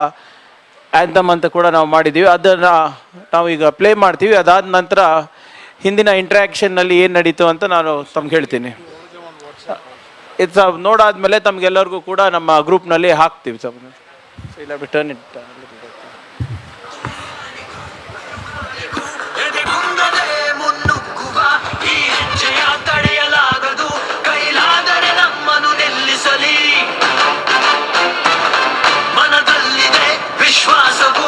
Anthem ಅಂತ ಕೂಡ ನಾವು ಮಾಡಿದ್ದೀವಿ. ಅದನ್ನು ನಾವು ಈಗ ಪ್ಲೇ ಮಾಡ್ತೀವಿ. ಅದಾದ ನಂತರ ಹಿಂದಿನ ಇಂಟ್ರ್ಯಾಕ್ಷನ್ನಲ್ಲಿ ಏನು ನಡೀತು ಅಂತ ನಾನು ತಮ್ಗೆ ಹೇಳ್ತೀನಿ. ಇದು ನೋಡಾದ್ಮೇಲೆ ತಮಗೆಲ್ಲರಿಗೂ ಕೂಡ ನಮ್ಮ ಗ್ರೂಪ್ನಲ್ಲಿ ಹಾಕ್ತೀವಿ ಸರ್. ಇಲ್ಲ ರಿಟರ್ನ್ विश्वास को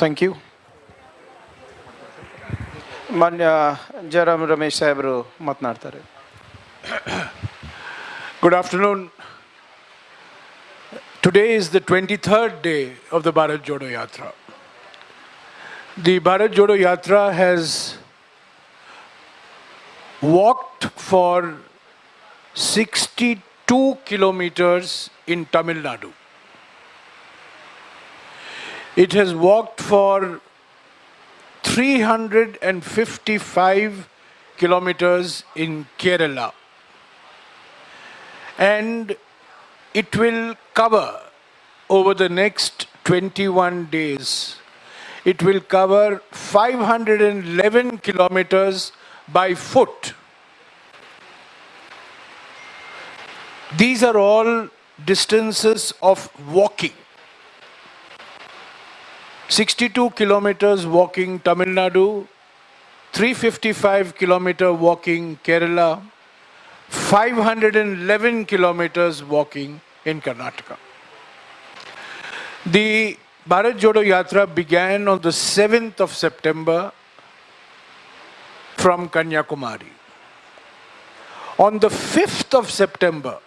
Thank you. Manya Jairam Ramesh Sahibru Matnartare. Good afternoon. Today is the 23rd day of the Bharat Jodo Yatra. The Bharat Jodo Yatra has walked for 62 kilometers in Tamil Nadu. It has walked for 355 kilometers in Kerala. And it will cover over the next 21 days. It will cover 511 kilometers by foot. These are all distances of walking. 62 kilometers walking Tamil Nadu, 355 kilometer walking Kerala, 511 kilometers walking in Karnataka. The Bharat Jodo Yatra began on the 7th of September from Kanyakumari. On the 5th of September,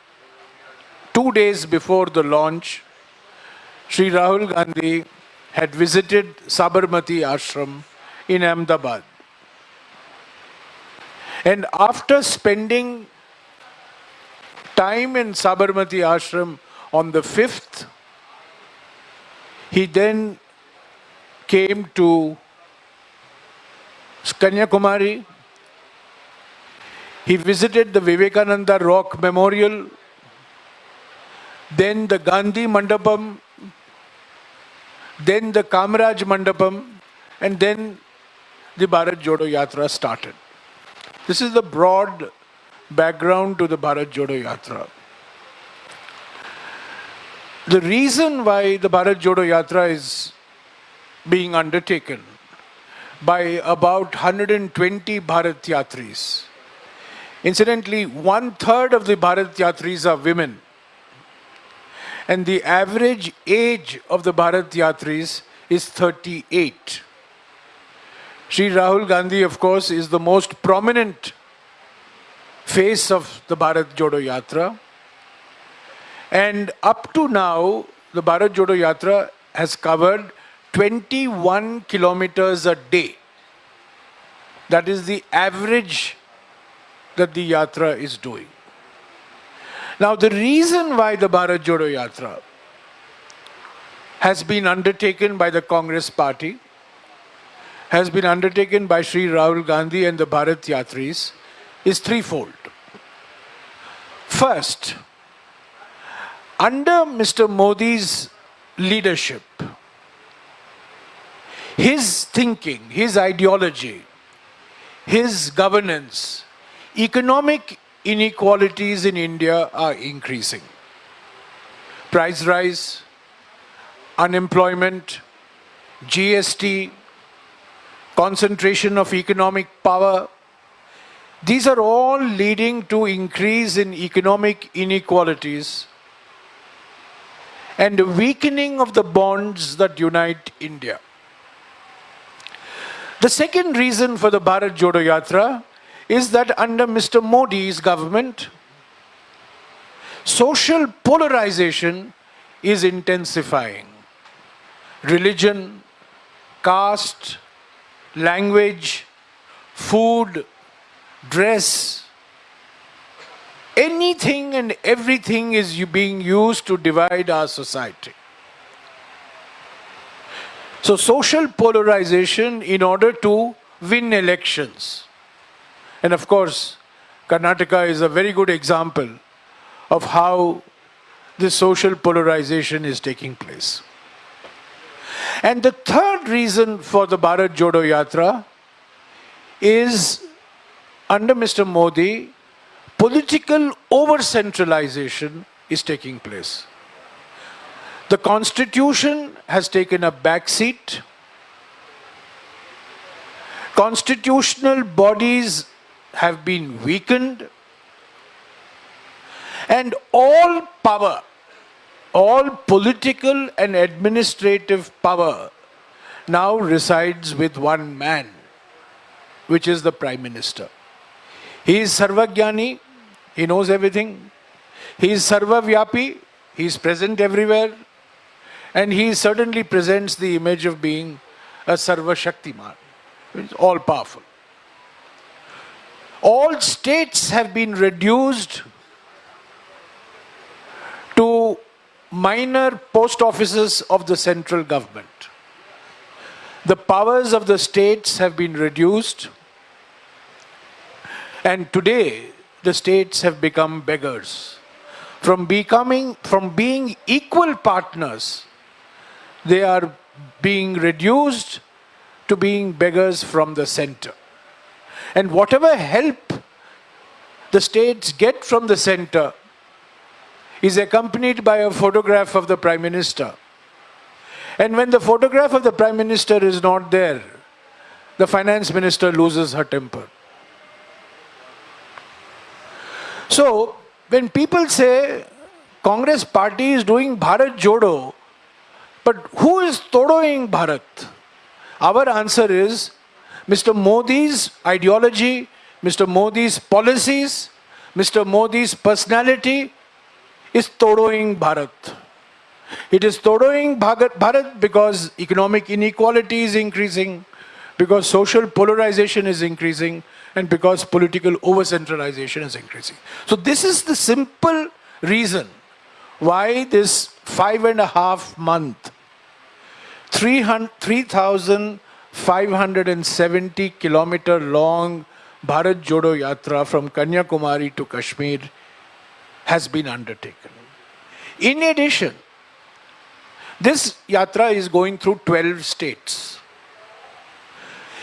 two days before the launch, Sri Rahul Gandhi had visited Sabarmati Ashram in Ahmedabad. And after spending time in Sabarmati Ashram on the 5th, he then came to Kanyakumari. He visited the Vivekananda Rock Memorial, then the Gandhi Mandapam, then the Kamaraj Mandapam, and then the Bharat Jodo Yatra started. This is the broad background to the Bharat Jodo Yatra. The reason why the Bharat Jodo Yatra is being undertaken by about 120 Bharat Yatris. Incidentally, one third of the Bharat Yatris are women. And the average age of the Bharat Yatris is 38. Sri Rahul Gandhi, of course, is the most prominent face of the Bharat Jodo Yatra. And up to now, the Bharat Jodo Yatra has covered 21 kilometers a day. That is the average that the Yatra is doing. Now, the reason why the Bharat Jodo Yatra has been undertaken by the Congress party, has been undertaken by Sri Rahul Gandhi and the Bharat Yatris is threefold. First, under Mr. Modi's leadership, his thinking, his ideology, his governance, economic inequalities in India are increasing. Price rise, unemployment, GST, concentration of economic power, these are all leading to increase in economic inequalities and weakening of the bonds that unite India. The second reason for the Bharat Jodo Yatra is that under Mr. Modi's government, social polarization is intensifying. Religion, caste, language, food, dress, anything and everything is being used to divide our society. So, social polarization in order to win elections. And of course, Karnataka is a very good example of how this social polarization is taking place. And the third reason for the Bharat Jodo Yatra is under Mr. Modi, political over centralization is taking place. The constitution has taken a back seat. Constitutional bodies have been weakened. And all power, all political and administrative power now resides with one man, which is the Prime Minister. He is Sarvagyani, he knows everything. He is Sarvavyapi, he is present everywhere. And he certainly presents the image of being a Sarva Shaktiman, all powerful. All states have been reduced to minor post offices of the central government. The powers of the states have been reduced, and today the states have become beggars. From becoming, from being equal partners, they are being reduced to being beggars from the center. And whatever help the states get from the center is accompanied by a photograph of the Prime Minister. And when the photograph of the Prime Minister is not there, the Finance Minister loses her temper. So, when people say Congress party is doing Bharat Jodo, but who is todoing Bharat? Our answer is Mr. Modi's ideology, Mr. Modi's policies, Mr. Modi's personality is todoing Bharat. It is todoing Bharat because economic inequality is increasing, because social polarization is increasing, and because political over centralization is increasing. So, this is the simple reason why this five and a half month, 300 3,570 kilometer long Bharat Jodo Yatra from Kanyakumari to Kashmir has been undertaken. In addition, this yatra is going through 12 states.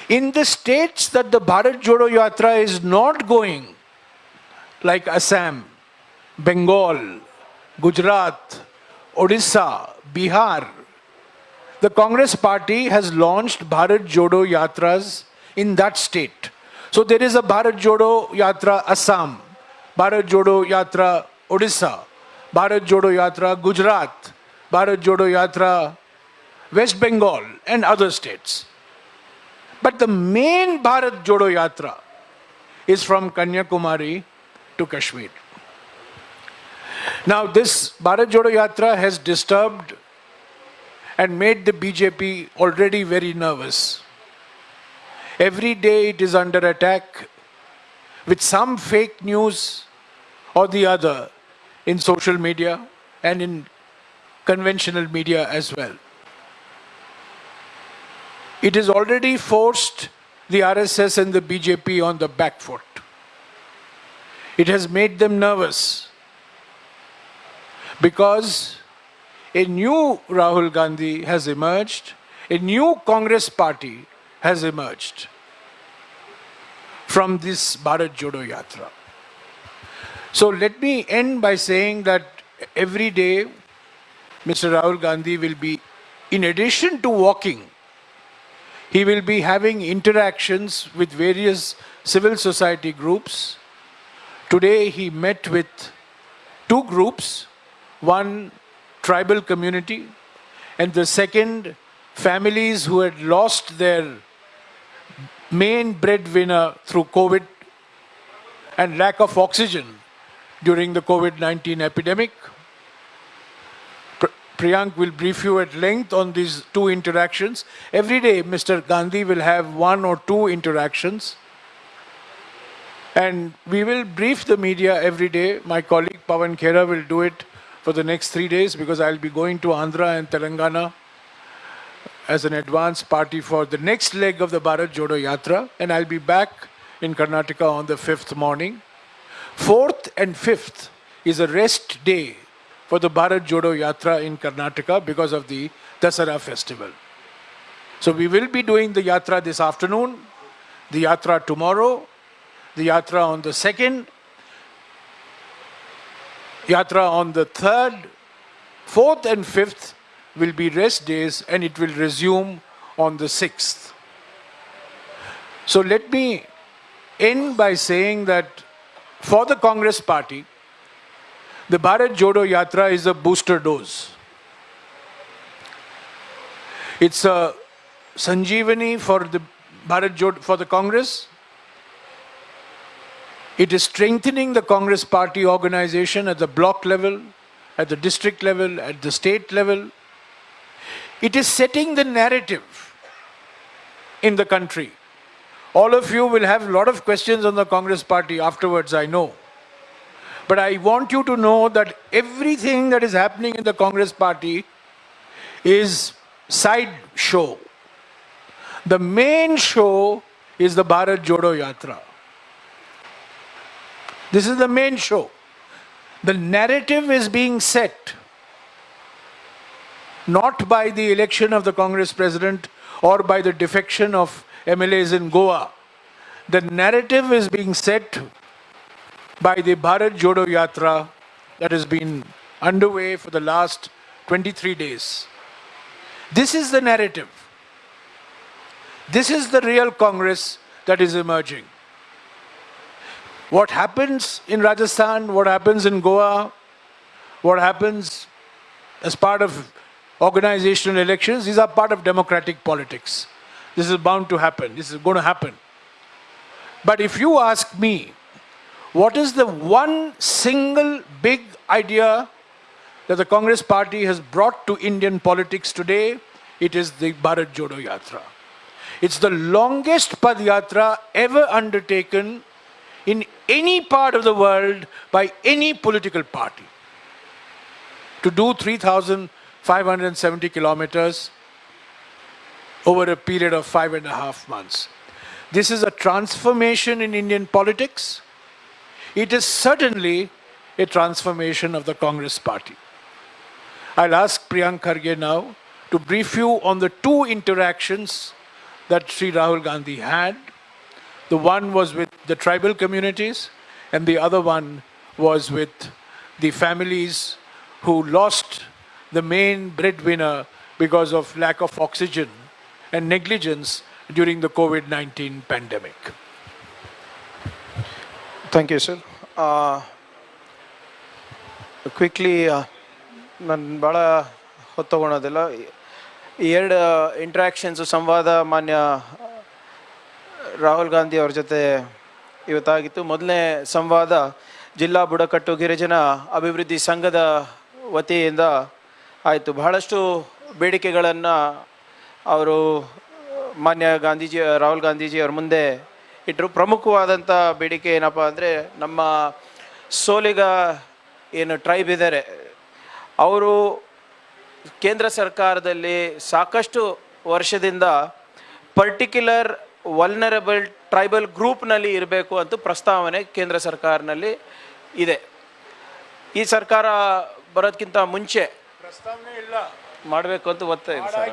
In the states that the Bharat Jodo Yatra is not going, like Assam, Bengal, Gujarat, Odisha, Bihar, the Congress party has launched Bharat Jodo Yatras in that state. So there is a Bharat Jodo Yatra Assam, Bharat Jodo Yatra Odisha, Bharat Jodo Yatra Gujarat, Bharat Jodo Yatra West Bengal, and other states. But the main Bharat Jodo Yatra is from Kanyakumari to Kashmir. Now, this Bharat Jodo Yatra has disturbed and made the BJP already very nervous. Every day it is under attack with some fake news or the other in social media and in conventional media as well. It has already forced the RSS and the BJP on the back foot. It has made them nervous because a new Rahul Gandhi has emerged, a new Congress party has emerged from this Bharat Jodo Yatra. So let me end by saying that every day Mr. Rahul Gandhi will be, in addition to walking, he will be having interactions with various civil society groups. Today he met with two groups one tribal community, and the second, families who had lost their main breadwinner through COVID and lack of oxygen during the COVID 19 epidemic. Pr- Priyank will brief you at length on these two interactions. Every day, Mr. Gandhi will have one or two interactions. And we will brief the media every day. My colleague Pavan Khera will do it for the next three days because I'll be going to Andhra and Telangana as an advance party for the next leg of the Bharat Jodo Yatra, and I'll be back in Karnataka on the fifth morning. Fourth and fifth is a rest day for the Bharat Jodo Yatra in Karnataka because of the Dasara festival. So we will be doing the Yatra this afternoon, the Yatra tomorrow, the Yatra on the second, Yatra on the third, fourth, and fifth will be rest days and it will resume on the sixth. So let me end by saying that for the Congress party, the Bharat Jodo Yatra is a booster dose. It's a Sanjeevani for the Bharat Jodo, for the Congress. It is strengthening the Congress party organization at the block level, at the district level, at the state level. It is setting the narrative in the country. All of you will have a lot of questions on the Congress party afterwards, I know. But I want you to know that everything that is happening in the Congress party is side show. The main show is the Bharat Jodo Yatra. This is the main show. The narrative is being set not by the election of the Congress president or by the defection of MLAs in Goa. The narrative is being set by the Bharat Jodo Yatra that has been underway for the last 23 days. This is the narrative. This is the real Congress that is emerging. What happens in Rajasthan, what happens in Goa, what happens as part of organizational elections, these are part of democratic politics. This is bound to happen. This is going to happen. But if you ask me, what is the one single big idea that the Congress party has brought to Indian politics today? It is the Bharat Jodo Yatra. It's the longest Padyatra ever undertaken in any part of the world by any political party. To do 3,570 kilometers over a period of five and a half months. This is a transformation in Indian politics. It is certainly a transformation of the Congress party. I'll ask Priyank Kharge now to brief you on the two interactions that Sri Rahul Gandhi had. The one was with the tribal communities, and the other one was with the families who lost the main breadwinner because of lack of oxygen and negligence during the COVID 19 pandemic. Thank you sir quickly ನಾನು ಭಾಳ ಹೊತ್ತು ತಗೊಳೋದಿಲ್ಲ ಈ ಎರಡು ಇಂಟ್ರ್ಯಾಕ್ಷನ್ಸು ಸಂವಾದ ಮಾನ್ಯ ರಾಹುಲ್ ಗಾಂಧಿ ಅವ್ರ ಜೊತೆ ಇವತ್ತಾಗಿತ್ತು. ಮೊದಲನೇ ಸಂವಾದ ಜಿಲ್ಲಾ ಬುಡಕಟ್ಟು ಗಿರಿಜನ ಅಭಿವೃದ್ಧಿ ಸಂಘದ ವತಿಯಿಂದ ಆಯಿತು. ಬಹಳಷ್ಟು ಬೇಡಿಕೆಗಳನ್ನು ಅವರು ಮಾನ್ಯ ಗಾಂಧೀಜಿ, ರಾಹುಲ್ ಗಾಂಧೀಜಿ ಅವ್ರ ಮುಂದೆ ಇಟ್ಟರು ಪ್ರಮುಖವಾದಂಥ ಬೇಡಿಕೆ ಏನಪ್ಪ ಅಂದರೆ ನಮ್ಮ ಸೋಲಿಗ ಏನು ಟ್ರೈಬ್ ಇದ್ದಾರೆ ಅವರು ಕೇಂದ್ರ ಸರ್ಕಾರದಲ್ಲಿ ಸಾಕಷ್ಟು ವರ್ಷದಿಂದ ಪರ್ಟಿಕ್ಯುಲರ್ ವಲ್ನರಬಲ್ ಟ್ರೈಬಲ್ ಗ್ರೂಪ್ನಲ್ಲಿ ಇರಬೇಕು ಅಂತ ಪ್ರಸ್ತಾವನೆ ಕೇಂದ್ರ ಸರ್ಕಾರನಲ್ಲಿ ಇದೆ. ಈ ಸರ್ಕಾರ ಬರೋದಕ್ಕಿಂತ ಮುಂಚೆ ಪ್ರಸ್ತಾವನೆ ಇಲ್ಲ. ಮಾಡಬೇಕು ಅಂತ ಒತ್ತಾಯ ಇದೆ ಸರ್.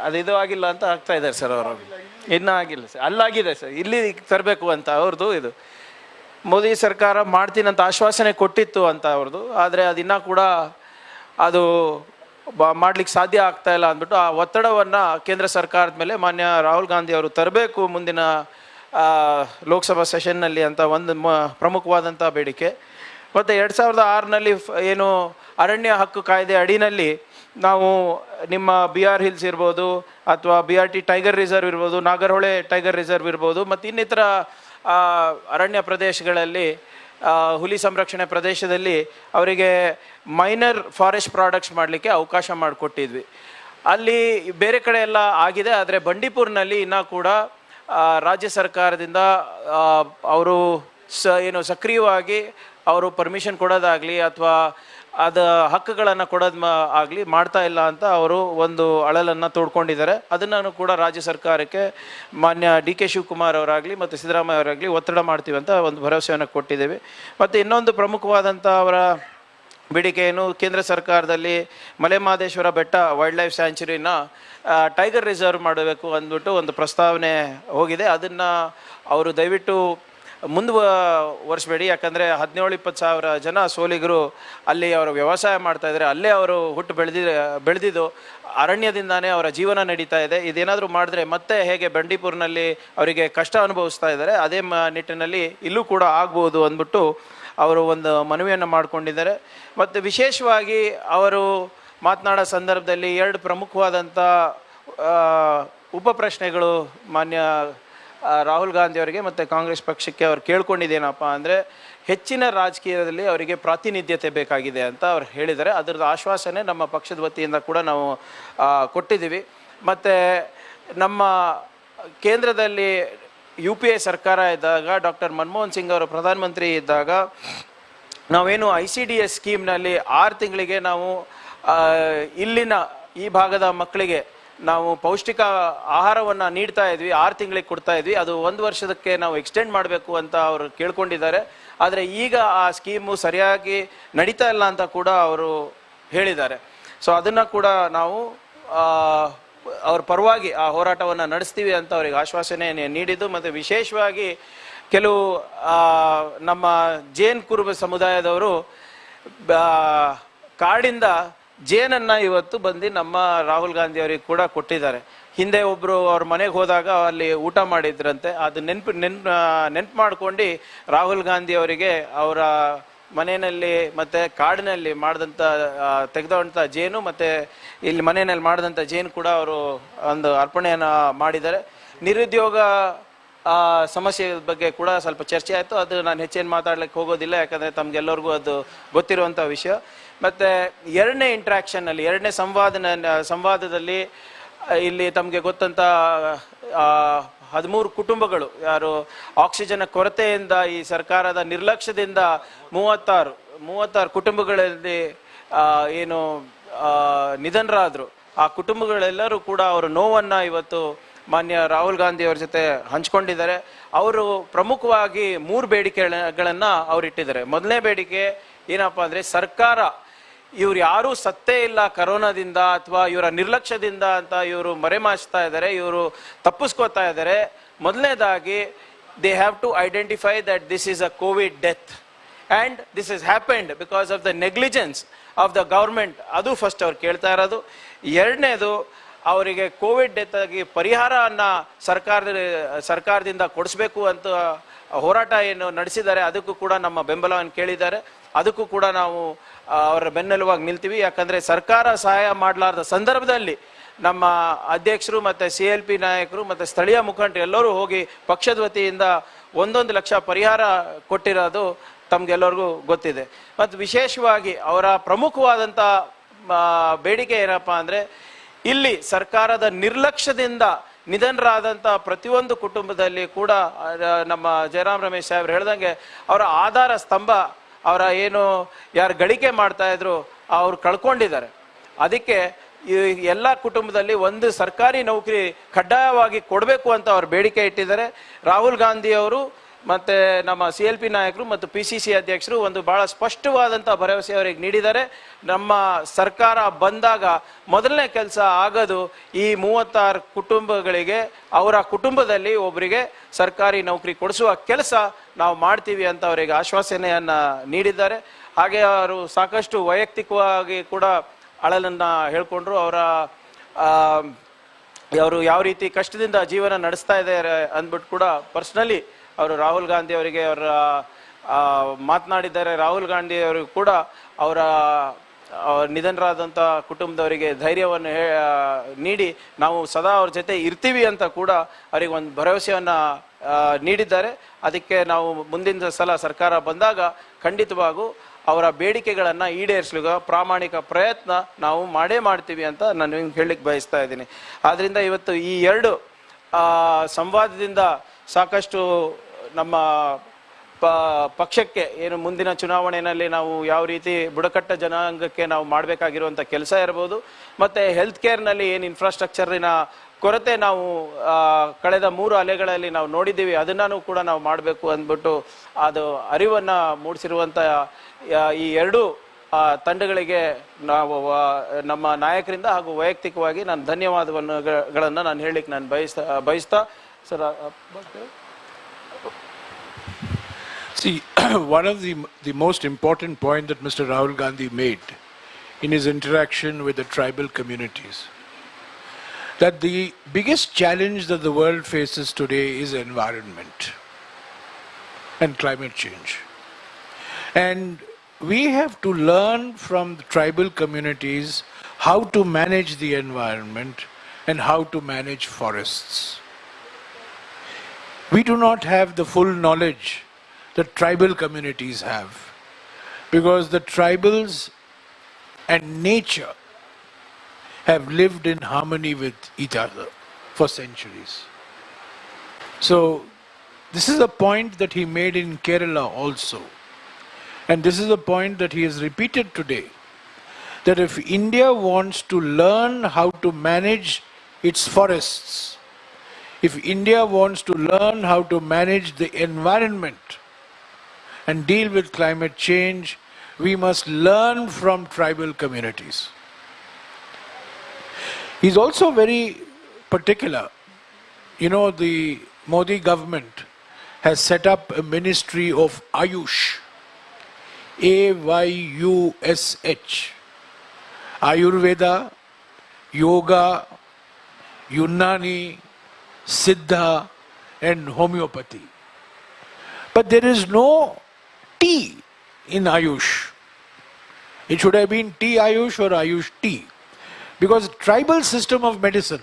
ಅದು ಇದು ಆಗಿಲ್ಲ ಅಂತ ಆಗ್ತಾ ಇದ್ದಾರೆ ಸರ್ ಅವರು. ಇನ್ನೂ ಆಗಿಲ್ಲ ಸರ್. ಅಲ್ಲಾಗಿದೆ ಸರ್. ಇಲ್ಲಿ ತರಬೇಕು ಅಂತ ಅವ್ರದ್ದು ಇದು. ಮೋದಿ ಸರ್ಕಾರ ಮಾಡ್ತೀನಂತ ಆಶ್ವಾಸನೆ ಕೊಟ್ಟಿತ್ತು ಅಂತ ಅವ್ರದ್ದು. ಆದರೆ ಅದಿನ್ನೂ ಕೂಡ ಅದು ಮಾಡ್ಲಿಕ್ಕೆ ಸಾಧ್ಯ ಆಗ್ತಾ ಇಲ್ಲ ಅಂದ್ಬಿಟ್ಟು ಆ ಒತ್ತಡವನ್ನು ಕೇಂದ್ರ ಸರ್ಕಾರದ ಮೇಲೆ ಮಾನ್ಯ ರಾಹುಲ್ ಗಾಂಧಿ ಅವರು ತರಬೇಕು ಮುಂದಿನ ಲೋಕಸಭಾ ಸೆಷನ್ನಲ್ಲಿ ಅಂತ ಒಂದು ಮ ಪ್ರಮುಖವಾದಂಥ ಬೇಡಿಕೆ. ಮತ್ತು ಎರಡು ಸಾವಿರದ ಆರಿನಲ್ಲಿ ಏನು ಅರಣ್ಯ ಹಕ್ಕು ಕಾಯ್ದೆ ಅಡಿನಲ್ಲಿ ನಾವು ನಿಮ್ಮ ಬಿ ಆರ್ ಹಿಲ್ಸ್ ಇರ್ಬೋದು ಅಥವಾ B R T tiger reserve ಇರ್ಬೋದು, ನಾಗರಹೊಳೆ ಟೈಗರ್ ರಿಸರ್ವ್ ಇರ್ಬೋದು ಮತ್ತು ಇನ್ನಿತರ ಅರಣ್ಯ ಪ್ರದೇಶಗಳಲ್ಲಿ ಹುಲಿ ಸಂರಕ್ಷಣೆ ಪ್ರದೇಶದಲ್ಲಿ ಅವರಿಗೆ ಮೈನರ್ ಫಾರೆಸ್ಟ್ ಪ್ರಾಡಕ್ಟ್ಸ್ ಮಾಡಲಿಕ್ಕೆ ಅವಕಾಶ ಮಾಡಿಕೊಟ್ಟಿದ್ವಿ. ಅಲ್ಲಿ ಬೇರೆ ಕಡೆ ಎಲ್ಲ ಆಗಿದೆ, ಆದರೆ ಬಂಡೀಪುರ್ನಲ್ಲಿ ಇನ್ನೂ ಕೂಡ ರಾಜ್ಯ ಸರ್ಕಾರದಿಂದ ಅವರು ಸ, ಏನು ಸಕ್ರಿಯವಾಗಿ ಅವರು ಪರ್ಮಿಷನ್ ಕೊಡೋದಾಗಲಿ ಅಥವಾ ಅದ ಹಕ್ಕುಗಳನ್ನು ಕೊಡೋದು ಆಗಲಿ ಮಾಡ್ತಾ ಇಲ್ಲ ಅಂತ ಅವರು ಒಂದು ಅಳಲನ್ನು ತೋಡ್ಕೊಂಡಿದ್ದಾರೆ. ಅದನ್ನು ಕೂಡ ರಾಜ್ಯ ಸರ್ಕಾರಕ್ಕೆ ಮಾನ್ಯ ಡಿ ಕೆ ಶಿವಕುಮಾರ್ ಅವರಾಗಲಿ ಮತ್ತು ಸಿದ್ದರಾಮಯ್ಯ ಅವರಾಗಲಿ ಒತ್ತಡ ಮಾಡ್ತೀವಿ ಅಂತ ಒಂದು ಭರವಸೆಯನ್ನು ಕೊಟ್ಟಿದ್ದೇವೆ. ಮತ್ತು ಇನ್ನೊಂದು ಪ್ರಮುಖವಾದಂಥ ಅವರ ಬೇಡಿಕೆಯನ್ನು ಕೇಂದ್ರ ಸರ್ಕಾರದಲ್ಲಿ ಮಲೆಮಹದೇಶ್ವರ ಬೆಟ್ಟ ವೈಲ್ಡ್ ಲೈಫ್ ಸ್ಯಾಂಚುರಿನ ಟೈಗರ್ ರಿಸರ್ವ್ ಮಾಡಬೇಕು ಅಂದ್ಬಿಟ್ಟು ಒಂದು ಪ್ರಸ್ತಾವನೆ ಹೋಗಿದೆ. ಅದನ್ನು ಅವರು ದಯವಿಟ್ಟು ಮುಂದುವರಿಸಬೇಡಿ ಯಾಕಂದರೆ ಹದಿನೇಳು, ಇಪ್ಪತ್ತು ಸಾವಿರ ಜನ ಸೋಲಿಗರು ಅಲ್ಲಿ ಅವರು ವ್ಯವಸಾಯ ಮಾಡ್ತಾ ಇದ್ದಾರೆ. ಅಲ್ಲೇ ಅವರು ಹುಟ್ಟು ಬೆಳೆದಿ ಬೆಳೆದಿದ್ದು ಅರಣ್ಯದಿಂದಾನೇ ಅವರ ಜೀವನ ನಡೀತಾ ಇದೆ. ಇದೇನಾದರೂ ಮಾಡಿದ್ರೆ ಮತ್ತೆ ಹೇಗೆ ಬಂಡೀಪುರ್ನಲ್ಲಿ ಅವರಿಗೆ ಕಷ್ಟ ಅನುಭವಿಸ್ತಾ ಇದ್ದಾರೆ, ಅದೇ ಮ, ನಿಟ್ಟಿನಲ್ಲಿ ಇಲ್ಲೂ ಕೂಡ ಆಗ್ಬೋದು ಅಂದ್ಬಿಟ್ಟು ಅವರು ಒಂದು ಮನವಿಯನ್ನು ಮಾಡಿಕೊಂಡಿದ್ದಾರೆ. ಮತ್ತು ವಿಶೇಷವಾಗಿ ಅವರು ಮಾತನಾಡೋ ಸಂದರ್ಭದಲ್ಲಿ ಎರಡು ಪ್ರಮುಖವಾದಂಥ ಉಪ ಪ್ರಶ್ನೆಗಳು ಮಾನ್ಯ ರಾಹುಲ್ ಗಾಂಧಿ ಅವರಿಗೆ ಮತ್ತು ಕಾಂಗ್ರೆಸ್ ಪಕ್ಷಕ್ಕೆ ಅವ್ರು ಕೇಳ್ಕೊಂಡಿದ್ದೇನಪ್ಪ ಅಂದರೆ ಹೆಚ್ಚಿನ ರಾಜಕೀಯದಲ್ಲಿ ಅವರಿಗೆ ಪ್ರಾತಿನಿಧ್ಯತೆ ಬೇಕಾಗಿದೆ ಅಂತ ಅವ್ರು ಹೇಳಿದ್ದಾರೆ. ಅದರದ್ದು ಆಶ್ವಾಸನೆ ನಮ್ಮ ಪಕ್ಷದ ವತಿಯಿಂದ ಕೂಡ ನಾವು ಕೊಟ್ಟಿದ್ದೀವಿ. ಮತ್ತು ನಮ್ಮ ಕೇಂದ್ರದಲ್ಲಿ ಯು ಪಿ ಎ ಸರ್ಕಾರ ಇದ್ದಾಗ, ಡಾಕ್ಟರ್ ಮನಮೋಹನ್ ಸಿಂಗ್ ಅವರು ಪ್ರಧಾನಮಂತ್ರಿ ಇದ್ದಾಗ ನಾವೇನು ಐ ಸಿ ಡಿ ಎಸ್ ಸ್ಕೀಮ್ನಲ್ಲಿ ಆರು ತಿಂಗಳಿಗೆ ನಾವು ಇಲ್ಲಿನ ಈ ಭಾಗದ ಮಕ್ಕಳಿಗೆ ನಾವು ಪೌಷ್ಟಿಕ ಆಹಾರವನ್ನು ನೀಡ್ತಾ ಇದ್ವಿ, ಆರು ತಿಂಗಳಿಗೆ ಕೊಡ್ತಾ ಇದ್ವಿ. ಅದು ಒಂದು ವರ್ಷದಕ್ಕೆ ನಾವು ಎಕ್ಸ್ಟೆಂಡ್ ಮಾಡಬೇಕು ಅಂತ ಅವರು ಕೇಳ್ಕೊಂಡಿದ್ದಾರೆ. ಆದರೆ ಈಗ ಆ ಸ್ಕೀಮು ಸರಿಯಾಗಿ ನಡೀತಾ ಇಲ್ಲ ಅಂತ ಕೂಡ ಅವರು ಹೇಳಿದ್ದಾರೆ. ಸೊ ಅದನ್ನು ಕೂಡ ನಾವು ಅವ್ರ ಪರವಾಗಿ ಆ ಹೋರಾಟವನ್ನು ನಡೆಸ್ತೀವಿ ಅಂತ ಅವರಿಗೆ ಆಶ್ವಾಸನೆ ನೀಡಿದ್ದು. ಮತ್ತು ವಿಶೇಷವಾಗಿ ಕೆಲವು ನಮ್ಮ ಜೇನ್ ಕುರುಬ ಸಮುದಾಯದವರು ಕಾಡಿಂದ ಜೇನನ್ನ ಇವತ್ತು ಬಂದು ನಮ್ಮ ರಾಹುಲ್ ಗಾಂಧಿ ಅವರಿಗೆ ಕೂಡ ಕೊಟ್ಟಿದ್ದಾರೆ. ಹಿಂದೆ ಒಬ್ರು ಅವ್ರ ಮನೆಗೆ ಹೋದಾಗ ಅಲ್ಲಿ ಊಟ ಮಾಡಿದ್ರಂತೆ. ಅದು ನೆನ್ಪು, ನೆನ್ ನೆನ್ಪು ಮಾಡ್ಕೊಂಡು ರಾಹುಲ್ ಗಾಂಧಿ ಅವರಿಗೆ ಅವರ ಮನೆಯಲ್ಲಿ ಮತ್ತೆ ಕಾಡಿನಲ್ಲಿ ಮಾಡಿದಂಥ ತೆಗೆದಂಥ ಜೇನು ಮತ್ತೆ ಇಲ್ಲಿ ಮನೆಯಲ್ಲಿ ಮಾಡಿದಂಥ ಜೇನು ಕೂಡ ಅವರು ಒಂದು ಅರ್ಪಣೆಯನ್ನು ಮಾಡಿದ್ದಾರೆ. ನಿರುದ್ಯೋಗ ಸಮಸ್ಯೆ ಬಗ್ಗೆ ಕೂಡ ಸ್ವಲ್ಪ ಚರ್ಚೆ ಆಯಿತು. ಅದು ನಾನು ಹೆಚ್ಚೇನು ಮಾತಾಡ್ಲಿಕ್ಕೆ ಹೋಗೋದಿಲ್ಲ, ಯಾಕಂದರೆ ತಮ್ಗೆಲ್ಲರಿಗೂ ಅದು ಗೊತ್ತಿರುವಂಥ ವಿಷಯ. ಮತ್ತು ಎರಡನೇ ಇಂಟ್ರಾಕ್ಷನ್ನಲ್ಲಿ ಎರಡನೇ ಸಂವಾದನ, ಸಂವಾದದಲ್ಲಿ ಇಲ್ಲಿ ತಮಗೆ ಗೊತ್ತಂತ ಹದಿಮೂರು ಕುಟುಂಬಗಳು, ಯಾರು ಆಕ್ಸಿಜನ್ ಕೊರತೆಯಿಂದ ಈ ಸರ್ಕಾರದ ನಿರ್ಲಕ್ಷ್ಯದಿಂದ ಮೂವತ್ತಾರು ಮೂವತ್ತಾರು ಕುಟುಂಬಗಳಲ್ಲಿ ಏನು ನಿಧನರಾದರು. ಆ ಕುಟುಂಬಗಳೆಲ್ಲರೂ ಕೂಡ ಅವರ ನೋವನ್ನು ಇವತ್ತು ಮಾನ್ಯ ರಾಹುಲ್ ಗಾಂಧಿ ಅವ್ರ ಜೊತೆ ಹಂಚ್ಕೊಂಡಿದ್ದಾರೆ. ಅವರು ಪ್ರಮುಖವಾಗಿ ಮೂರು ಬೇಡಿಕೆಗಳನ್ನು ಅವ್ರು ಇಟ್ಟಿದ್ದಾರೆ ಮೊದಲನೇ ಬೇಡಿಕೆ ಏನಪ್ಪ ಅಂದರೆ ಸರ್ಕಾರ ಇವ್ರು ಯಾರೂ ಸತ್ತೇ ಇಲ್ಲ ಕರೋನಾದಿಂದ ಅಥವಾ ಇವರ ನಿರ್ಲಕ್ಷ್ಯದಿಂದ ಅಂತ ಇವರು ಮರೆಮಾಚ್ತಾ ಇದ್ದಾರೆ, ಇವರು ತಪ್ಪಿಸ್ಕೋತಾ ಇದ್ದಾರೆ. ಮೊದಲನೇದಾಗಿ they have to identify that this is a COVID death and this is happened because of the negligence of the government ಅದು ಫಸ್ಟ್ ಅವ್ರು ಕೇಳ್ತಾ ಇರೋದು. ಎರಡನೇದು, ಅವರಿಗೆ ಕೋವಿಡ್ ಡೆತ್ ಆಗಿ ಪರಿಹಾರವನ್ನು ಸರ್ಕಾರದ, ಸರ್ಕಾರದಿಂದ ಕೊಡಿಸ್ಬೇಕು ಅಂತ ಹೋರಾಟ ಏನು ನಡೆಸಿದ್ದಾರೆ, ಅದಕ್ಕೂ ಕೂಡ ನಮ್ಮ ಬೆಂಬಲವನ್ನು ಕೇಳಿದ್ದಾರೆ. ಅದಕ್ಕೂ ಕೂಡ ನಾವು ಅವರ ಬೆನ್ನೆಲುವಾಗಿ ನಿಲ್ತೀವಿ. ಯಾಕಂದ್ರೆ ಸರ್ಕಾರ ಸಹಾಯ ಮಾಡಲಾರ್ದ ಸಂದರ್ಭದಲ್ಲಿ ನಮ್ಮ ಅಧ್ಯಕ್ಷರು ಮತ್ತೆ ಸಿ ಎಲ್ ಪಿ ನಾಯಕರು ಮತ್ತೆ ಸ್ಥಳೀಯ ಮುಖಂಡರು ಎಲ್ಲರೂ ಹೋಗಿ ಪಕ್ಷದ ವತಿಯಿಂದ ಒಂದೊಂದು ಲಕ್ಷ ಪರಿಹಾರ ಕೊಟ್ಟಿರೋದು ತಮಗೆಲ್ಲರಿಗೂ ಗೊತ್ತಿದೆ. ಮತ್ತು ವಿಶೇಷವಾಗಿ ಅವರ ಪ್ರಮುಖವಾದಂಥ ಬೇಡಿಕೆ ಏನಪ್ಪ ಅಂದರೆ ಇಲ್ಲಿ ಸರ್ಕಾರದ ನಿರ್ಲಕ್ಷ್ಯದಿಂದ ನಿಧನರಾದಂಥ ಪ್ರತಿಯೊಂದು ಕುಟುಂಬದಲ್ಲಿ ಕೂಡ ನಮ್ಮ ಜಯರಾಮ್ ರಮೇಶ್ ಸಾಹೇಬ್ರು ಹೇಳ್ದಂಗೆ ಅವರ ಆಧಾರ ಸ್ತಂಭ ಅವರ ಏನು ಯಾರು ಗಳಿಕೆ ಮಾಡ್ತಾ ಇದ್ರು, ಅವ್ರು ಕಳ್ಕೊಂಡಿದ್ದಾರೆ. ಅದಕ್ಕೆ ಈ ಎಲ್ಲ ಕುಟುಂಬದಲ್ಲಿ ಒಂದು ಸರ್ಕಾರಿ ನೌಕರಿ ಕಡ್ಡಾಯವಾಗಿ ಕೊಡಬೇಕು ಅಂತ ಅವ್ರು ಬೇಡಿಕೆ ಇಟ್ಟಿದ್ದಾರೆ. ರಾಹುಲ್ ಗಾಂಧಿ ಅವರು ಮತ್ತೆ ನಮ್ಮ ಸಿ ಎಲ್ ಪಿ ನಾಯಕರು ಮತ್ತು ಪಿ ಸಿ ಸಿ ಅಧ್ಯಕ್ಷರು ಒಂದು ಬಹಳ ಸ್ಪಷ್ಟವಾದಂಥ ಭರವಸೆ ಅವರಿಗೆ ನೀಡಿದ್ದಾರೆ. ನಮ್ಮ ಸರ್ಕಾರ ಬಂದಾಗ ಮೊದಲನೇ ಕೆಲಸ ಆಗೋದು ಈ ಮೂವತ್ತಾರು ಕುಟುಂಬಗಳಿಗೆ, ಅವರ ಕುಟುಂಬದಲ್ಲಿ ಒಬ್ಬರಿಗೆ ಸರ್ಕಾರಿ ನೌಕರಿ ಕೊಡಿಸುವ ಕೆಲಸ ನಾವು ಮಾಡ್ತೀವಿ ಅಂತ ಅವರಿಗೆ ಆಶ್ವಾಸನೆಯನ್ನ ನೀಡಿದ್ದಾರೆ. ಹಾಗೆ ಅವರು ಸಾಕಷ್ಟು ವೈಯಕ್ತಿಕವಾಗಿ ಕೂಡ ಅಳಲನ್ನ ಹೇಳಿಕೊಂಡ್ರು. ಅವರ ಅವರು ಯಾವ ರೀತಿ ಕಷ್ಟದಿಂದ ಜೀವನ ನಡೆಸ್ತಾ ಇದ್ದಾರೆ ಅಂದ್ಬಿಟ್ಟು ಕೂಡ ಪರ್ಸ್ನಲಿ ಅವರು ರಾಹುಲ್ ಗಾಂಧಿ ಅವರಿಗೆ ಅವರ ಮಾತನಾಡಿದ್ದಾರೆ. ರಾಹುಲ್ ಗಾಂಧಿ ಅವರು ಕೂಡ ಅವರ ನಿಧನರಾದಂಥ ಕುಟುಂಬದವರಿಗೆ ಧೈರ್ಯವನ್ನು ನೀಡಿ ನಾವು ಸದಾ ಅವ್ರ ಜೊತೆ ಇರ್ತೀವಿ ಅಂತ ಕೂಡ ಅವರಿಗೆ ಒಂದು ಭರವಸೆಯನ್ನು ನೀಡಿದ್ದಾರೆ. ಅದಕ್ಕೆ ನಾವು ಮುಂದಿನ ಸಲ ಸರ್ಕಾರ ಬಂದಾಗ ಖಂಡಿತವಾಗೂ ಅವರ ಬೇಡಿಕೆಗಳನ್ನು ಈಡೇರಿಸಲು ಪ್ರಾಮಾಣಿಕ ಪ್ರಯತ್ನ ನಾವು ಮಾಡೇ ಮಾಡ್ತೀವಿ ಅಂತ ನಾನು ಹೇಳಲಿಕ್ಕೆ ಬಯಸ್ತಾ ಇದ್ದೀನಿ. ಆದ್ದರಿಂದ ಇವತ್ತು ಈ ಎರಡು ಸಂವಾದದಿಂದ ಸಾಕಷ್ಟು ನಮ್ಮ ಪ, ಪಕ್ಷಕ್ಕೆ, ಏನು ಮುಂದಿನ ಚುನಾವಣೆಯಲ್ಲಿ ನಾವು ಯಾವ ರೀತಿ ಬುಡಕಟ್ಟ ಜನಾಂಗಕ್ಕೆ ನಾವು ಮಾಡಬೇಕಾಗಿರುವಂಥ ಕೆಲಸ ಇರ್ಬೋದು, ಮತ್ತು ಹೆಲ್ತ್ ಕೇರ್ನಲ್ಲಿ ಏನು ಇನ್ಫ್ರಾಸ್ಟ್ರಕ್ಚರಿನ ಕೊರತೆ ನಾವು ಕಳೆದ ಮೂರು ಅಲೆಗಳಲ್ಲಿ ನಾವು ನೋಡಿದ್ದೀವಿ ಅದನ್ನು ಕೂಡ ನಾವು ಮಾಡಬೇಕು ಅಂದ್ಬಿಟ್ಟು ಅದು ಅರಿವನ್ನು ಮೂಡಿಸಿರುವಂಥ ಈ ಎರಡು ತಂಡಗಳಿಗೆ ನಾವು ನಮ್ಮ ನಾಯಕರಿಂದ ಹಾಗೂ ವೈಯಕ್ತಿಕವಾಗಿ ನಾನು ಧನ್ಯವಾದವನ್ನು ನಾನು ಹೇಳಲಿಕ್ಕೆ ನಾನು ಬಯಸ್ತಾ ಬಯಸ್ತಾ sir See, one of the, the most important point that Mr. Rahul Gandhi made in his interaction with the tribal communities, that the biggest challenge that the world faces today is environment and climate change. And we have to learn from the tribal communities how to manage the environment and how to manage forests. We do not have the full knowledge that tribal communities have because the tribals and nature have lived in harmony with each other for centuries. So, this is a point that he made in Kerala also. And this is a point that he has repeated today that if India wants to learn how to manage its forests, if India wants to learn how to manage the environment and deal with climate change, we must learn from tribal communities. He's also very particular. You know, the Modi government has set up a ministry of Ayush. A Y U S H. Ayurveda, Yoga, Unani, Siddha, and homeopathy. But there is no T in Ayush. It should have been T Ayush or Ayush T. Because tribal system of medicine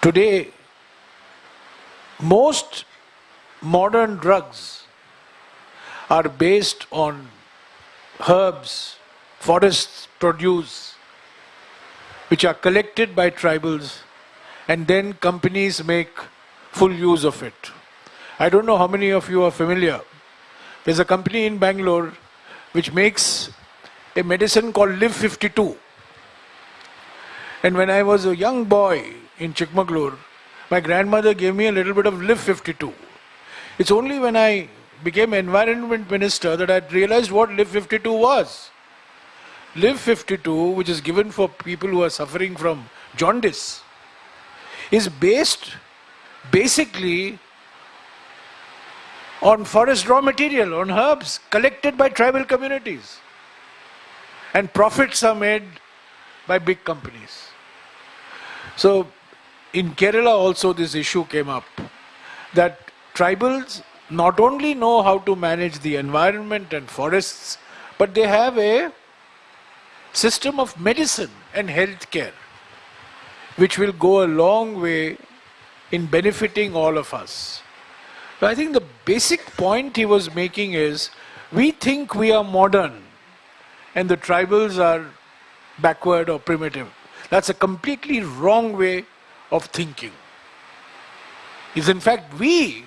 today most modern drugs are based on herbs, forests produce, which are collected by tribals, and then companies make full use of it. I don't know how many of you are familiar. There's a company in Bangalore which makes a medicine called Liv 52. And when I was a young boy in Chikmagalur, my grandmother gave me a little bit of Liv 52. It's only when I became environment minister that I realized what Liv 52 was. Liv 52, which is given for people who are suffering from jaundice, is based basically on forest raw material, on herbs collected by tribal communities. And profits are made by big companies. So in Kerala also this issue came up that tribals not only know how to manage the environment and forests, but they have a system of medicine and health care which will go a long way in benefiting all of us. So I think the basic point he was making is we think we are modern and the tribals are backward or primitive. That's a completely wrong way of thinking. It's in fact we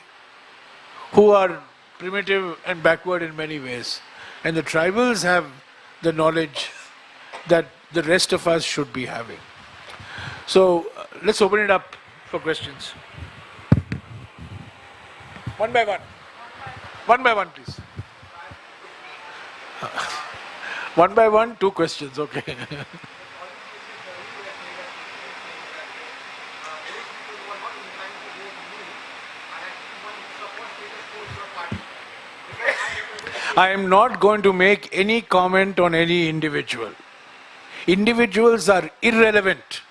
who are primitive and backward in many ways. And the tribals have the knowledge that the rest of us should be having. So uh, let's open it up for questions. One by one. One by one, please. One by one, two questions, okay. I am not going to make any comment on any individual. Individuals are irrelevant.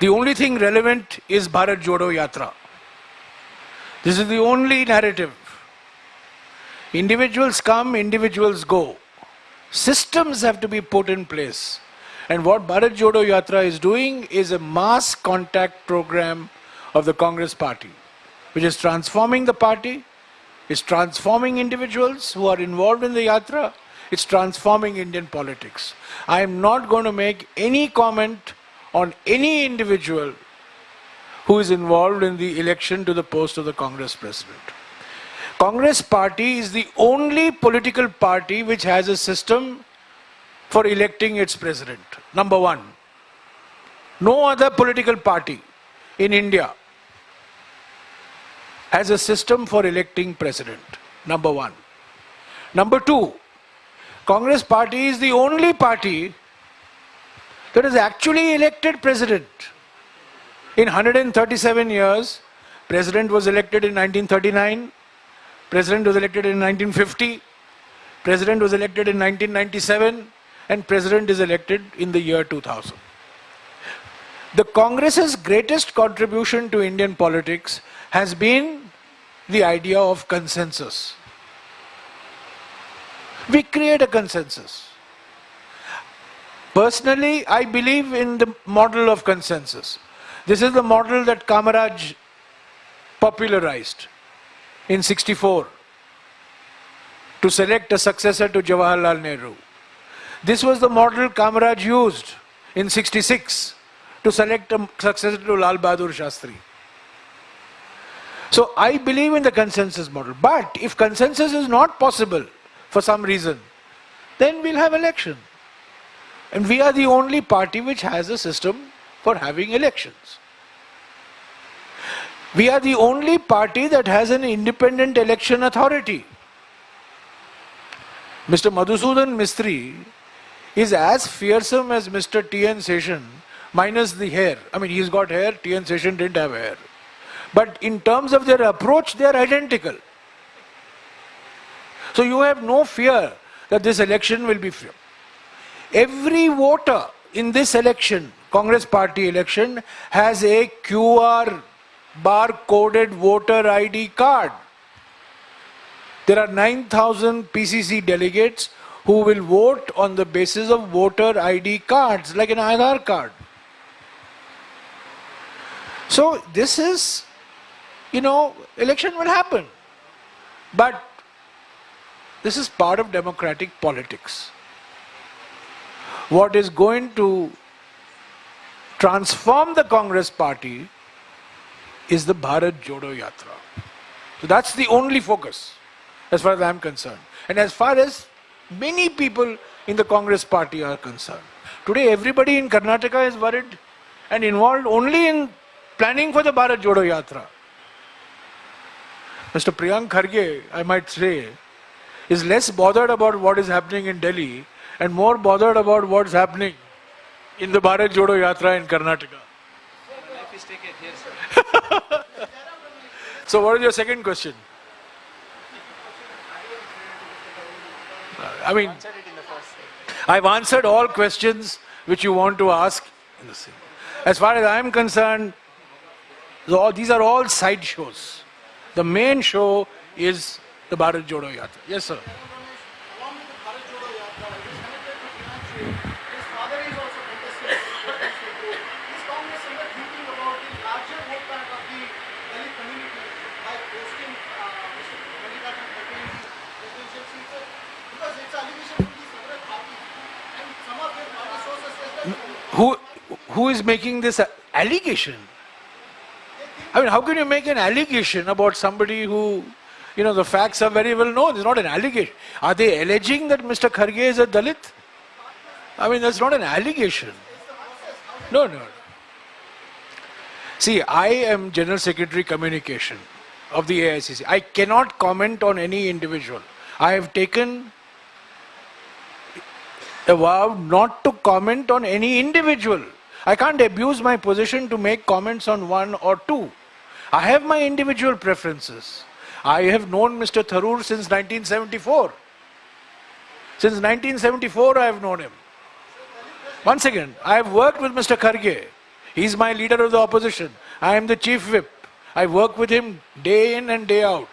The only thing relevant is Bharat Jodo Yatra. This is the only narrative. Individuals come, individuals go. Systems have to be put in place. And what Bharat Jodo Yatra is doing is a mass contact program of the Congress party, which is transforming the party, is transforming individuals who are involved in the yatra, it's transforming Indian politics. I am not going to make any comment on any individual who is involved in the election to the post of the Congress president. Congress party is the only political party which has a system for electing its president. Number one. No other political party in India has a system for electing president. Number one. Number two, Congress party is the only party that has actually elected president. In 137 years, president was elected in 1939, president was elected in 1950, president was elected in 1997, and president is elected in the year 2000. The Congress's greatest contribution to Indian politics has been the idea of consensus. We create a consensus. Personally, I believe in the model of consensus. This is the model that Kamaraj popularized in 64 to select a successor to Jawaharlal Nehru. This was the model Kamaraj used in 66 to select a successor to Lal Bahadur Shastri. So I believe in the consensus model. But if consensus is not possible for some reason, then we'll have election. And we are the only party which has a system for having elections. We are the only party that has an independent election authority. Mr. Madhusudan Mistry is as fearsome as Mr. T.N. Seshan minus the hair. I mean, he's got hair, T.N. Seshan didn't have hair. But in terms of their approach, they are identical. So you have no fear that this election will be fair. Every voter in this election, Congress party election, has a QR bar coded voter ID card. There are 9,000 PCC delegates who will vote on the basis of voter ID cards, like an Aadhaar card. So this is, you know, election will happen. But this is part of democratic politics. What is going to transform the Congress party is the Bharat Jodo Yatra. So that's the only focus as far as I'm concerned. And as far as many people in the Congress party are concerned. Today everybody in Karnataka is worried and involved only in planning for the Bharat Jodo Yatra. Mr. Priyank Kharge, I might say, is less bothered about what is happening in Delhi and more bothered about what's happening in the Bharat Jodo Yatra in Karnataka. So what is your second question? I mean, I've answered all questions which you want to ask. As far as I'm concerned, the- these are all side shows. The main show is the Bharat Jodo Yatra. Yes, sir. along with the Bharat Jodo Yatra, it is connected to Meenakshi. His father is also contesting. Is Congress ever thinking about the larger vote bank of the Dalit community by posting uh, Mr. Mallikarjun Kharge in the presidential seat? sir? Because it's allegation from the several parties. And some of their party sources says that Who, who is making this allegation? I mean, how can you make an allegation about somebody who, you know, the facts are very well known? It's not an allegation. Are they alleging that Mr. Kharge is a Dalit? I mean, that's not an allegation. No, no. See, I am General Secretary Communication of the AICC. I cannot comment on any individual. I have taken a vow not to comment on any individual. I can't abuse my position to make comments on one or two. I have my individual preferences. I have known Mr. Tharoor since 1974. Since 1974, I have known him. Once again, I have worked with Mr. Kharge. He's my leader of the opposition. I am the chief whip. I work with him day in and day out.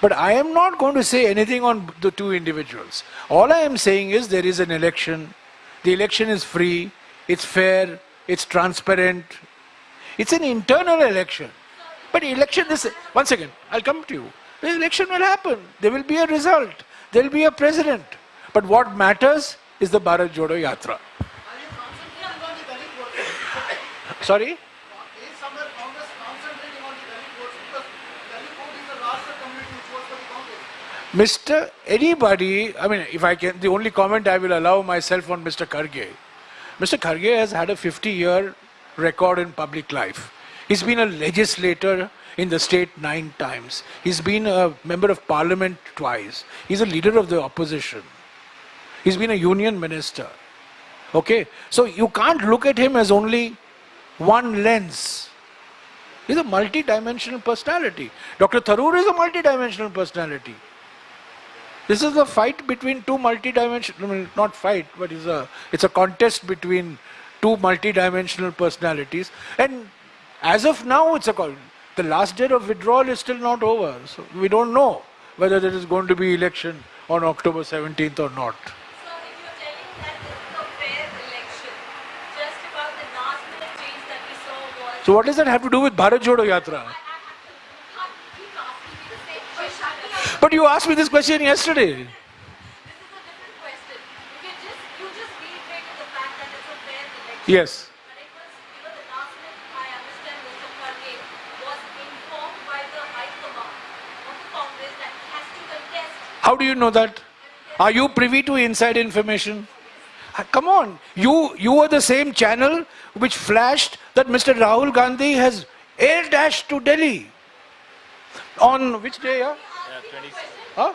But I am not going to say anything on the two individuals. All I am saying is there is an election. The election is free, it's fair, it's transparent. It's an internal election. But election is, once again, I'll come to you. The election will happen. There will be a result. There will be a president. But what matters is the Bharat Jodo Yatra. are you concentrating on the Dalit votes? Sorry? Is somewhere Congress concentrating on the Dalit votes? Because Dalit vote is the larger community which votes for the Congress. Mr. Anybody, I mean, if I can, the only comment I will allow myself on Mr. Kharge. Mr. Kharge has had a 50 year record in public life. He's been a legislator in the state nine times. He's been a member of parliament twice. He's a leader of the opposition. He's been a union minister. Okay? So you can't look at him as only one lens. He's a multi-dimensional personality. Dr. Tharoor is a multi-dimensional personality. This is a fight between two multi-dimensional, I mean, not fight, but it's a, it's a contest between two multi-dimensional personalities. And as of now, it's a call. The last day of withdrawal is still not over. So we don't know whether there is going to be election on October 17th or not. So if you're telling that this is a fair election, just about the last minute change that we saw was. So what does that have to do with Bharat Jodo Yatra? I, I, I can't keep asking me the same question. But you asked me this question yesterday. Yes. How do you know that? Are you privy to inside information? Ah, Come on, you you were the same channel which flashed that Mr. Rahul Gandhi has air dashed to Delhi. On which day? Yeah? Huh?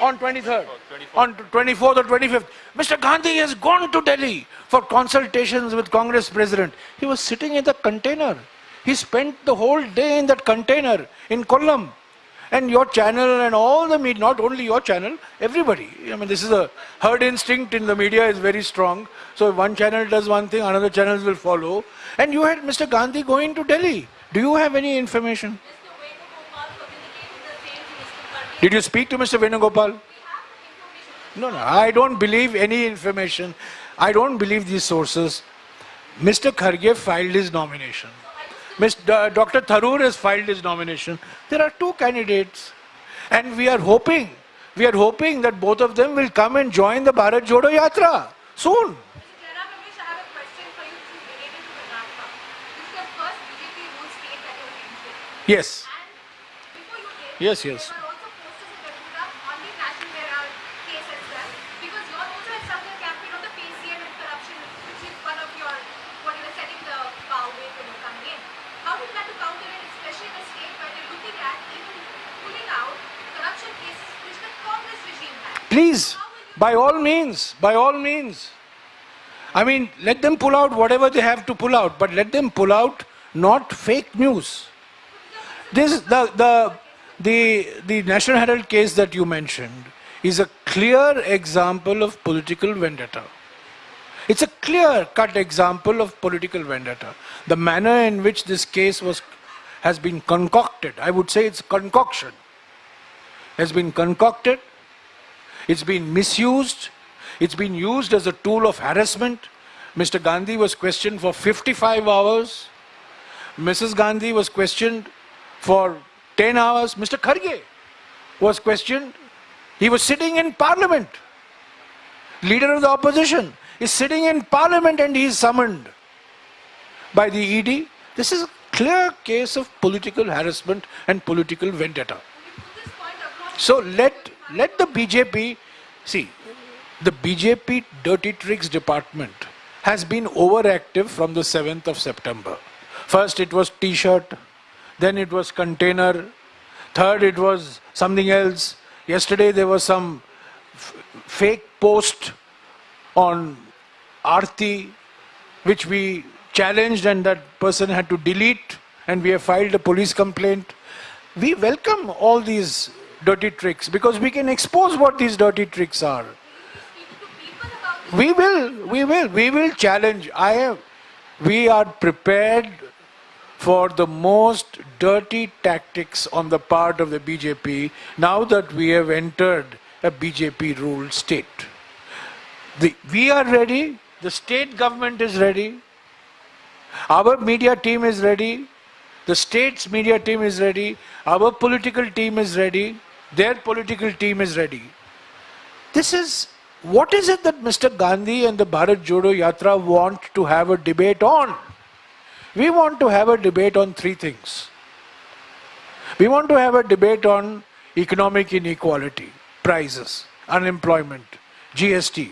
On 23rd. On 24th or 25th. Mr. Gandhi has gone to Delhi for consultations with Congress President. He was sitting in the container. He spent the whole day in that container in Kollam. And your channel and all the media, not only your channel, everybody. I mean, this is a herd instinct in the media is very strong. So if one channel does one thing, another channels will follow. And you had Mr. Gandhi going to Delhi. Do you have any information? Mr. Venugopal communicated the same to Mr. Kharge. Did you speak to Mr. Venugopal? No, no, I don't believe any information. I don't believe these sources. Mr. Kharge filed his nomination. Mr. Uh, Dr. Tharoor has filed his nomination. There are two candidates. And we are hoping, we are hoping that both of them will come and join the Bharat Jodo Yatra soon. Yes. Yes, Ramesh, I have a question for you which is related to Karnataka. This is the first BJP ruled state that you mentioned. Yes. And before you came, Yes, yes. there were also posters in Gadura on the National Herald case as well. Because you also had started a campaign on the PCM and corruption, which is one of your, what you were setting the bow with when you coming in. How do you plan to counter it, especially in a state where they're looking at even pulling out corruption cases which the Congress regime had? Please, by all means, by all means. I mean, let them pull out whatever they have to pull out, but let them pull out not fake news. This the the the the National Herald case that you mentioned is a clear example of political vendetta. It's a clear cut example of political vendetta. The manner in which this case was, has been concocted, I would say it's concoction, has been concocted, it's been misused, it's been used as a tool of harassment. Mr. Gandhi was questioned for 55 hours. Mrs. Gandhi was questioned for 10 hours. Mr. Kharge was questioned. He was sitting in parliament. Leader of the opposition is sitting in parliament and he is summoned by the ED. This is a clear case of political harassment and political vendetta. So let let the BJP see the BJP dirty tricks department has been overactive from the 7th of September. First it was t-shirt, then it was container, third it was something else. Yesterday there was some fake post on Aarti which we challenged and that person had to delete and we have filed a police complaint. We welcome all these dirty tricks because we can expose what these dirty tricks are. We will, we will, we will challenge. I am, we are prepared for the most dirty tactics on the part of the BJP now that we have entered a BJP ruled state. The, we are ready, the state government is ready, our media team is ready, the state's media team is ready, our political team is ready, their political team is ready. This is what is it that Mr. Gandhi and the Bharat Jodo Yatra want to have a debate on? We want to have a debate on three things. We want to have a debate on economic inequality, prices, unemployment, GST,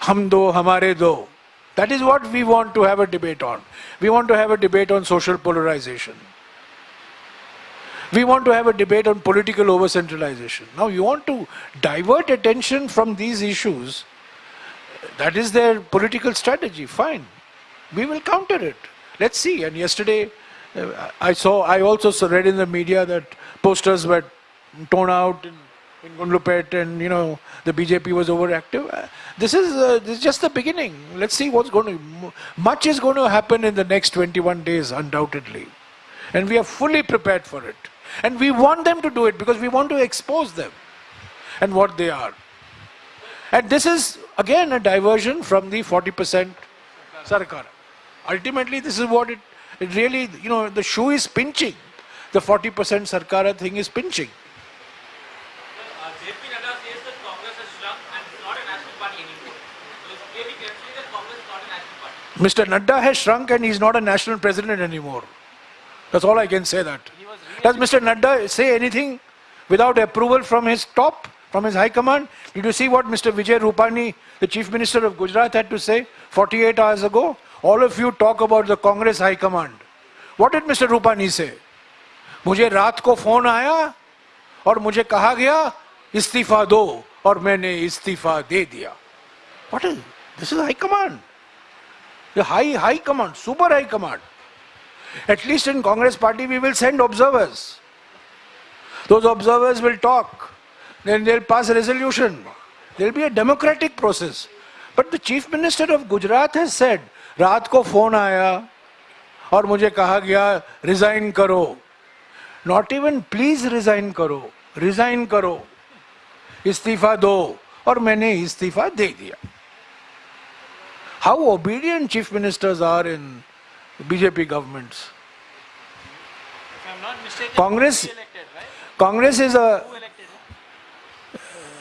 hum do, hamare do. That is what we want to have a debate on. We want to have a debate on social polarization. We want to have a debate on political over centralization. Now, you want to divert attention from these issues. That is their political strategy. Fine. We will counter it. Let's see. And yesterday, uh, I saw, I also read in the media that posters were torn out in, in and, you know, the BJP was overactive. Uh, This is, uh, this is just the beginning. Let's see what's going to, much is going to happen in the next 21 days, undoubtedly. And we are fully prepared for it. And we want them to do it because we want to expose them and what they are. And this is again a diversion from the 40% Sarkar. Ultimately, this is what it, it really, you know, the shoe is pinching. The 40% Sarkara thing is pinching. Uh, Nadda says that Congress has shrunk and it's not a national party anymore. So it's clearly clearly that Congress is not a national party. Mr. Nadda has shrunk and he's not a national president anymore. That's all I can say that. Does Mr. Nadda say anything without approval from his top, from his high command? Did you see what Mr. Vijay Rupani, the chief minister of Gujarat, had to say 48 hours ago? All of you talk about the Congress high command. What did Mr. Rupani say? मुझे रात को phone आया और मुझे कहा गया इस्तीफा दो और मैंने इस्तीफा दे दिया What is this is high command the high high command super high command at least in congress party we will send observers those observers will talk then they'll pass a resolution there'll be a democratic process but the chief minister of gujarat has said रात को phone आया और मुझे कहा गया resign करो not even please resign करो resign करो इस्तीफा दो और मैंने इस्तीफा दे दिया how obedient chief ministers are in BJP governments. Mistaken, Congress, right? Congress is a. Who elected?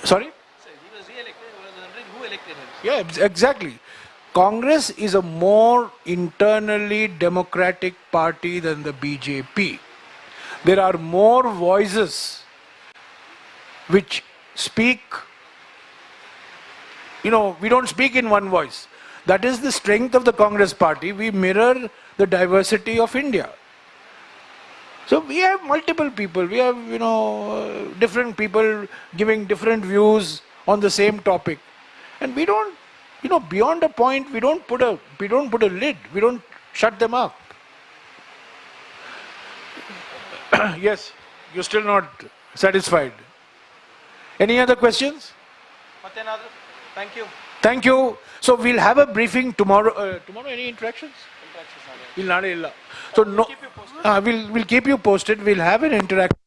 Sorry? He was re-elected. Who elected him? Yeah, exactly. Congress is a more internally democratic party than the BJP. There are more voices which speak. You know, we don't speak in one voice. That is the strength of the Congress party. We mirror the diversity of India. So we have multiple people, we have, you know, different people giving different views on the same topic. And we don't, you know, beyond a point, we don't put a, we don't put a lid, we don't shut them up. yes, you're still not satisfied. Any other questions? Thank you. Thank you. So we'll have a briefing tomorrow. Uh, tomorrow, any interactions? Not. So no. Uh, we'll we'll keep you posted. We'll have an interaction.